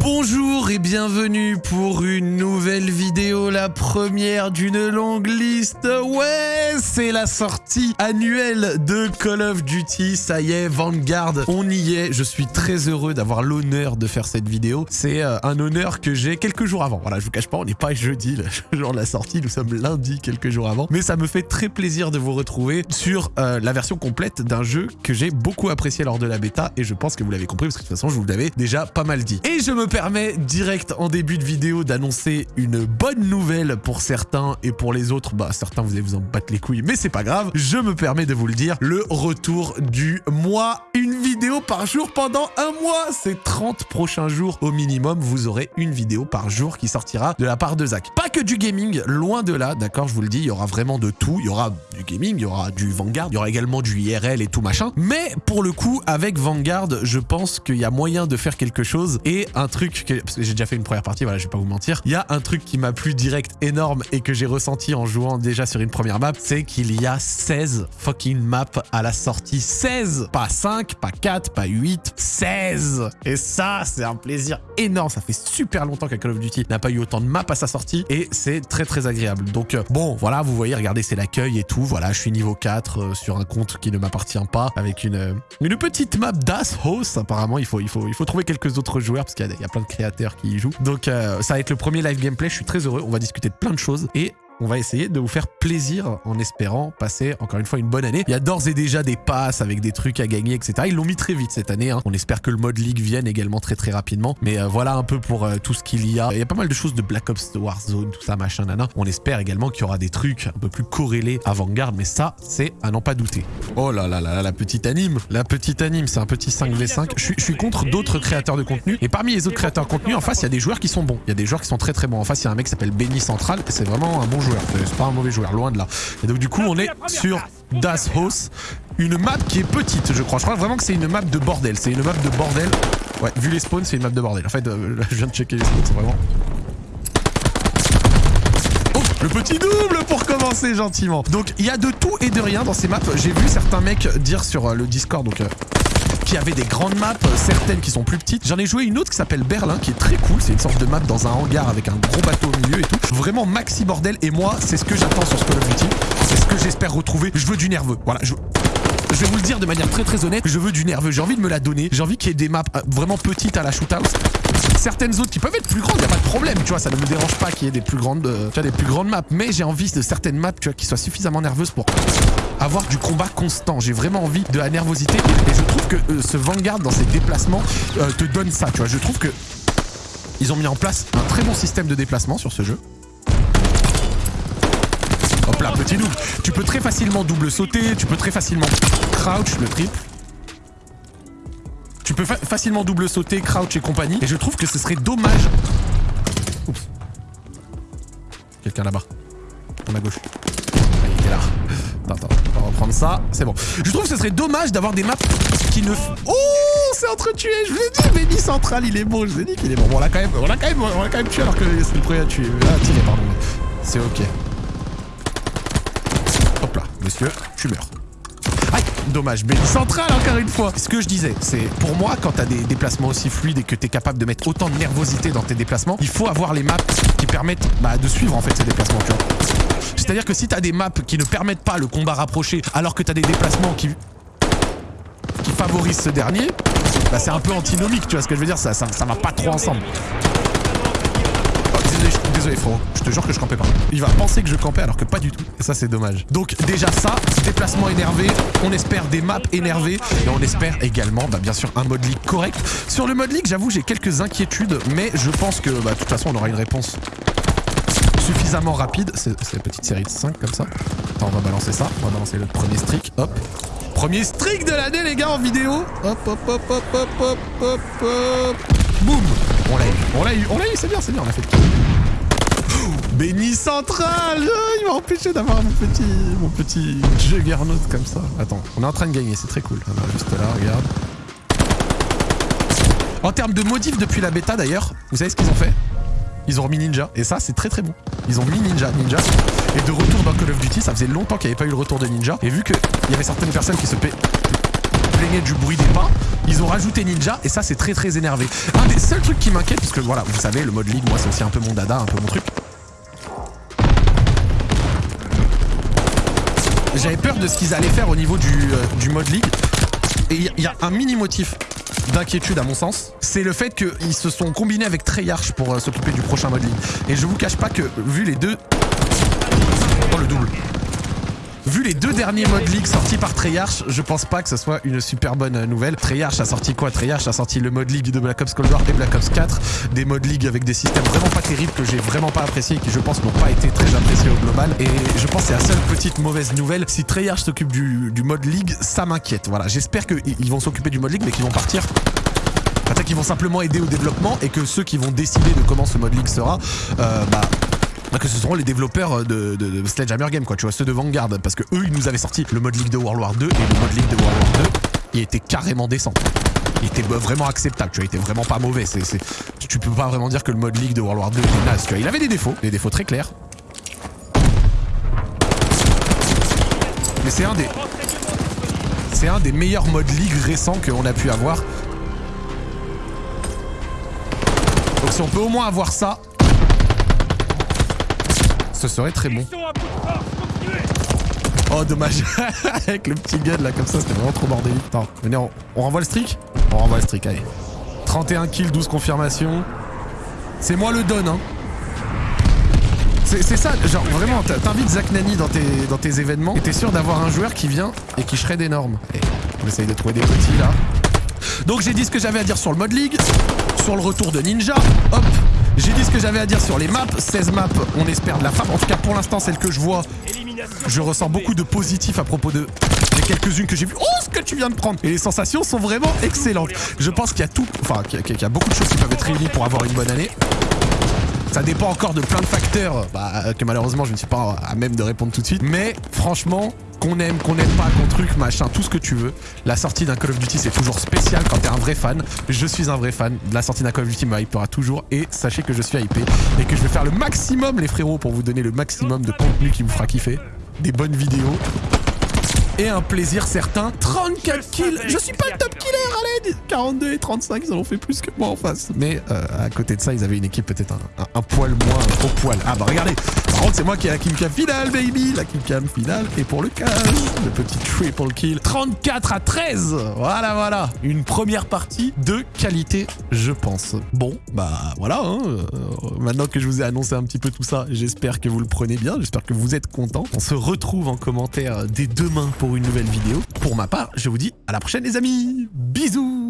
Bonjour et bienvenue pour une nouvelle vidéo, la première d'une longue liste. Ouais, c'est la sortie annuelle de Call of Duty. Ça y est, Vanguard, on y est. Je suis très heureux d'avoir l'honneur de faire cette vidéo. C'est euh, un honneur que j'ai quelques jours avant. Voilà, je vous cache pas, on n'est pas jeudi, le jour de la sortie, nous sommes lundi quelques jours avant. Mais ça me fait très plaisir de vous retrouver sur euh, la version complète d'un jeu que j'ai beaucoup apprécié lors de la bêta et je pense que vous l'avez compris parce que de toute façon, je vous l'avais déjà pas mal dit. Et je me permets direct en début de vidéo d'annoncer une bonne nouvelle pour certains et pour les autres, bah certains vous allez vous en battre les couilles, mais c'est pas grave, je me permets de vous le dire, le retour du mois, une vidéo par jour pendant un mois, c'est 30 prochains jours au minimum, vous aurez une vidéo par jour qui sortira de la part de Zach. Pas que du gaming, loin de là, d'accord, je vous le dis, il y aura vraiment de tout, il y aura du gaming, il y aura du Vanguard, il y aura également du IRL et tout machin, mais pour le coup, avec Vanguard, je pense qu'il y a moyen de faire quelque chose et un truc que, j'ai déjà fait une première partie, voilà, je vais pas vous mentir, il y a un truc qui m'a plu direct énorme et que j'ai ressenti en jouant déjà sur une première map, c'est qu'il y a 16 fucking maps à la sortie. 16 Pas 5, pas 4, pas 8, 16 Et ça, c'est un plaisir énorme. Ça fait super longtemps que Call of Duty n'a pas eu autant de maps à sa sortie et c'est très très agréable. Donc euh, bon, voilà, vous voyez, regardez, c'est l'accueil et tout. Voilà, je suis niveau 4 euh, sur un compte qui ne m'appartient pas avec une, euh, une petite map Das House. Apparemment, il faut, il, faut, il faut trouver quelques autres joueurs parce qu'il y, y, a plein de créateurs qui y jouent. Donc ça va être le premier live gameplay. Je suis très heureux. On va discuter de plein de choses et on va essayer de vous faire plaisir en espérant passer encore une fois une bonne année. Il y a d'ores et déjà des passes avec des trucs à gagner, etc. Ils l'ont mis très vite cette année. Hein. On espère que le mode League vienne également très très rapidement. Mais euh, voilà un peu pour euh, tout ce qu'il y a. Il y a pas mal de choses de Black Ops, de Warzone, tout ça, machin, nana. On espère également qu'il y aura des trucs un peu plus corrélés à Vanguard. Mais ça, c'est à n'en pas douter. Oh là là là, la petite anime. La petite anime, c'est un petit 5v5. Je suis, je suis contre d'autres créateurs de contenu. Et parmi les autres créateurs de contenu, en face, il y a des joueurs qui sont bons. Il y a des joueurs qui sont très très bons. En face, il y a un mec qui s'appelle Benny Central. C'est vraiment un bon joueur. C'est pas un mauvais joueur, loin de là. Et donc du coup, on est sur Das House, une map qui est petite, je crois. Je crois vraiment que c'est une map de bordel. C'est une map de bordel. Ouais, vu les spawns, c'est une map de bordel. En fait, euh, je viens de checker les spawns, c'est vraiment... Oh, le petit double pour commencer gentiment. Donc, il y a de tout et de rien dans ces maps. J'ai vu certains mecs dire sur euh, le Discord, donc... Euh, qui avait des grandes maps, certaines qui sont plus petites. J'en ai joué une autre qui s'appelle Berlin, qui est très cool. C'est une sorte de map dans un hangar avec un gros bateau au milieu et tout. Vraiment maxi bordel. Et moi, c'est ce que j'attends sur ce Call of Duty. C'est ce que j'espère retrouver. Je veux du nerveux. Voilà, je... Vais vous le dire de manière très très honnête, je veux du nerveux, j'ai envie de me la donner, j'ai envie qu'il y ait des maps vraiment petites à la shootout. Certaines autres qui peuvent être plus grandes, y a pas de problème, tu vois, ça ne me dérange pas qu'il y ait des plus grandes, euh, des plus grandes maps, mais j'ai envie de certaines maps, tu vois, qui soient suffisamment nerveuses pour avoir du combat constant. J'ai vraiment envie de la nervosité et je trouve que euh, ce Vanguard dans ses déplacements euh, te donne ça, tu vois. Je trouve que ils ont mis en place un très bon système de déplacement sur ce jeu. Hop là, petit double. Tu peux très facilement double sauter, tu peux très facilement crouch, le triple. Tu peux fa facilement double sauter, crouch et compagnie. Et je trouve que ce serait dommage. Oups. Quelqu'un là-bas. À ma gauche. il est là. Attends, on va reprendre ça. C'est bon. Je trouve que ce serait dommage d'avoir des maps qui ne... Oh C'est entretué Je vous ai dit, Benny Central, il est bon. Je vous ai dit qu'il est bon. bon on l'a quand, même, on quand, même, on quand même tué alors que c'est le premier à tuer. Ah, tiré, pardon. C'est ok. Hop là, monsieur, tu meurs. Aïe, dommage, Benny Central encore une fois. Ce que je disais, c'est pour moi, quand t'as des déplacements aussi fluides et que t'es capable de mettre autant de nervosité dans tes déplacements, il faut avoir les maps qui permettent bah, de suivre en fait ces déplacements, tu vois. C'est-à-dire que si t'as des maps qui ne permettent pas le combat rapproché, alors que t'as des déplacements qui qui favorisent ce dernier, bah c'est un peu antinomique, tu vois ce que je veux dire, ça, ça, ça va pas trop ensemble. Oh, désolé, désolé frérot, je te jure que je campais pas. Il va penser que je campais alors que pas du tout. Et ça c'est dommage. Donc déjà ça, déplacement énervé, on espère des maps énervées et on espère également bah, bien sûr un mode league correct. Sur le mode league j'avoue j'ai quelques inquiétudes mais je pense que bah, de toute façon on aura une réponse suffisamment rapide. C'est la petite série de 5 comme ça. Attends, on va balancer ça. On va balancer le premier streak. Hop. Premier streak de l'année, les gars, en vidéo. Hop, hop, hop, hop, hop, hop, hop, hop. Boum. On l'a eu. On l'a eu. On l'a eu. C'est bien, c'est bien. On a fait le Béni central Il m'a empêché d'avoir mon petit, mon petit juggernaut comme ça. Attends, on est en train de gagner, c'est très cool. Juste là, regarde. En termes de modifs depuis la bêta d'ailleurs, vous savez ce qu'ils ont fait? Ils ont remis Ninja. Et ça, c'est très très bon. Ils ont mis Ninja. Ninja. Et de retour dans Call of Duty, ça faisait longtemps qu'il n'y avait pas eu le retour de Ninja. Et vu qu'il y avait certaines personnes qui se plaignait du bruit des pas. Ils ont rajouté Ninja et ça c'est très très énervé. Un des seuls trucs qui m'inquiète, parce que voilà, vous savez, le mode League, moi c'est aussi un peu mon dada, un peu mon truc. J'avais peur de ce qu'ils allaient faire au niveau du, euh, du mode League. Et il y a un mini motif d'inquiétude à mon sens, c'est le fait qu'ils se sont combinés avec Treyarch pour euh, s'occuper du prochain mode League. Et je vous cache pas que, vu les deux... Vu les deux derniers modes League sortis par Treyarch, je pense pas que ce soit une super bonne nouvelle. Treyarch a sorti quoi? Treyarch a sorti le mode League de Black Ops Cold War et Black Ops 4, des modes League avec des systèmes vraiment pas terribles que j'ai vraiment pas appréciés et qui je pense n'ont pas été très appréciés au global. Et je pense que c'est la seule petite mauvaise nouvelle. Si Treyarch s'occupe du, du mode League, ça m'inquiète. Voilà, j'espère qu'ils vont s'occuper du mode League mais qu'ils vont partir Peut-être qu'ils vont simplement aider au développement et que ceux qui vont décider de comment ce mode League sera, euh, bah, que ce seront les développeurs de, de, Sledgehammer Game, quoi, tu vois, ceux de Vanguard, parce que eux, ils nous avaient sorti le mode League de World War 2 et le mode League de World War 2, il était carrément décent. Il était vraiment acceptable, tu vois, il était vraiment pas mauvais. C'est, tu peux pas vraiment dire que le mode League de World War 2 était naze, tu vois. Il avait des défauts, des défauts très clairs. Mais c'est un des... C'est un des meilleurs modes League récents qu'on a pu avoir. Donc si on peut au moins avoir ça, ce serait très bon. Oh dommage, avec le petit gun là comme ça c'était vraiment trop bordélique. Attends, venez on, on renvoie le streak? On renvoie le streak, allez. 31 kills, 12 confirmations. C'est moi le don hein. C'est ça, genre vraiment, t'invites Zach Nani dans tes, dans tes événements et t'es sûr d'avoir un joueur qui vient et qui shred énorme. Et on essaye de trouver des petits là. Donc j'ai dit ce que j'avais à dire sur le mode league, sur le retour de Ninja, hop, j'ai dit ce que j'avais à dire sur les maps, 16 maps, on espère de la frappe. En tout cas, pour l'instant, celle que je vois, je ressens beaucoup de positifs à propos de les quelques-unes que j'ai vues. Oh, ce que tu viens de prendre Et les sensations sont vraiment excellentes. Je pense qu'il y a tout, enfin, qu'il y, a beaucoup de choses qui peuvent être réunies pour avoir une bonne année. Ça dépend encore de plein de facteurs bah, que malheureusement je ne suis pas à même de répondre tout de suite. Mais franchement, qu'on aime, qu'on n'aime pas, qu'on truc, machin, tout ce que tu veux. La sortie d'un Call of Duty, c'est toujours spécial quand t'es un vrai fan. Je suis un vrai fan. La sortie d'un Call of Duty me hypera toujours. Et sachez que je suis hypé et que je vais faire le maximum, les frérots, pour vous donner le maximum de contenu qui vous fera kiffer. Des bonnes vidéos, et un plaisir certain. 34 kills Je suis pas le top killer l'aide 42 et 35, ils en ont fait plus que moi en face. Mais euh, à côté de ça, ils avaient une équipe peut-être un, poil moins au poil. Ah bah regardez Par contre, c'est moi qui ai la killcam finale, baby La killcam finale. Et pour le cash, le petit triple kill. 34 à 13 Voilà, voilà Une première partie de qualité, je pense. Bon, bah voilà. Hein. Euh, maintenant que je vous ai annoncé un petit peu tout ça, j'espère que vous le prenez bien. J'espère que vous êtes content. On se retrouve en commentaire dès demain pour une nouvelle vidéo. Pour ma part, je vous dis à la prochaine les amis. Bisous